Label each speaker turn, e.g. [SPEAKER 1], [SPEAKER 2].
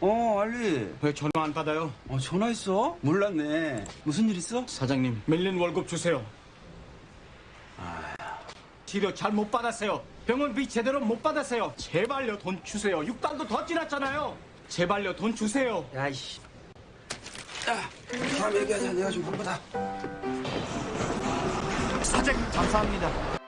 [SPEAKER 1] 어, 알리.
[SPEAKER 2] 왜 전화 안 받아요?
[SPEAKER 1] 어, 전화했어? 몰랐네. 무슨 일 있어?
[SPEAKER 2] 사장님, 밀린 월급 주세요. 아... 치료 잘 못 받았어요. 병원비 제대로 못 받았어요. 제발요, 돈 주세요. 6달도 더 지났잖아요. 제발요, 돈 주세요.
[SPEAKER 1] 야, 이씨. 야, 다음 얘기하자. 내가 좀 바쁘다.
[SPEAKER 3] 사장님 감사합니다.